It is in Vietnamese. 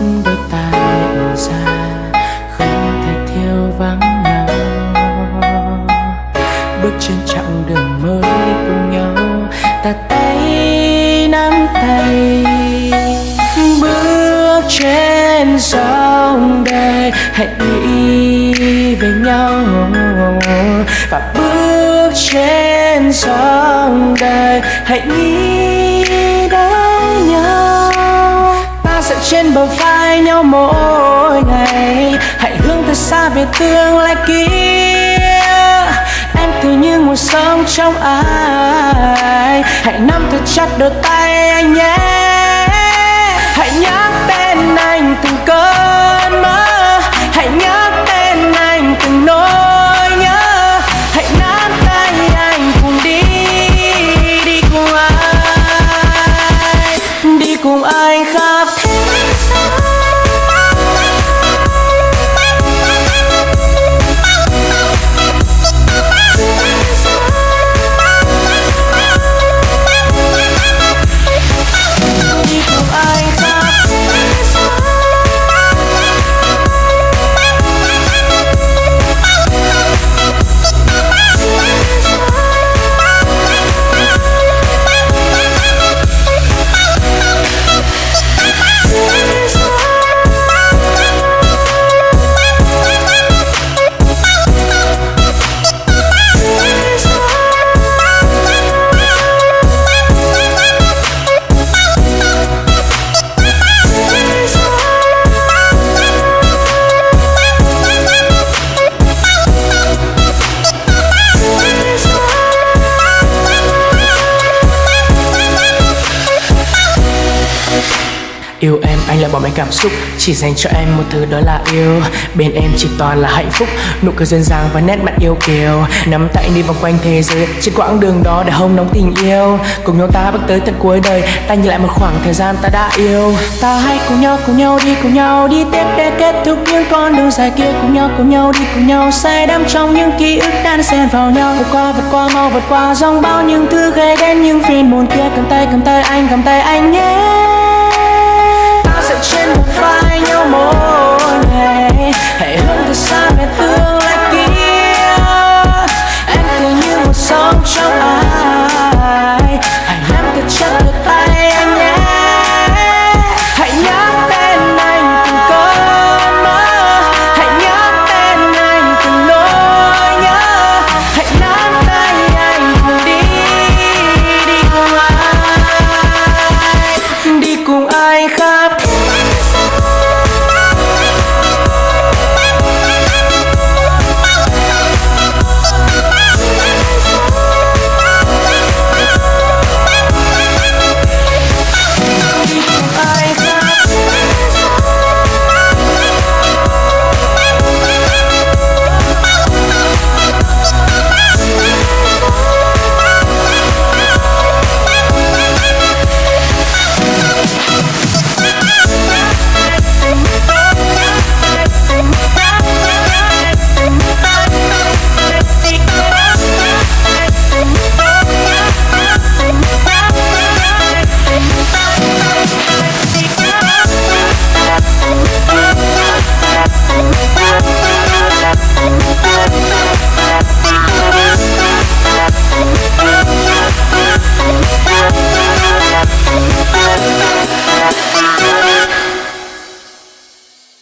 đôi ta nhận ra không thể thiếu vắng nhau. Bước trên chặng đường mới cùng nhau, ta tay nắm tay. Bước trên sông đời, hãy nghĩ về nhau. Và bước trên sông đời, hãy nghĩ trên bờ vai nhau mỗi ngày. Hãy hướng thật xa về tương lai kia. Em cứ như nguồn sống trong ai. Hãy nắm thật chặt đôi tay anh nhé. Yêu em, anh lại bỏ mấy cảm xúc. Chỉ dành cho em một thứ đó là yêu. Bên em chỉ toàn là hạnh phúc. Nụ cười duyên dáng và nét mặt yêu kiều. Nắm tay đi vòng quanh thế giới. Trên quãng đường đó để hông nóng tình yêu. Cùng nhau ta bước tới tận cuối đời. Ta nhìn lại một khoảng thời gian ta đã yêu. Ta hãy cùng nhau cùng nhau đi, cùng nhau Đi. Tiếp để kết thúc những con đường dài kia. Cùng nhau cùng nhau đi, cùng nhau Say đắm trong những ký ức đan xen vào nhau. Vượt qua vượt qua mau vượt qua. Dòng bao những thứ ghê đến những phiền muộn kia. Cầm tay cầm tay anh, cầm tay anh nhé.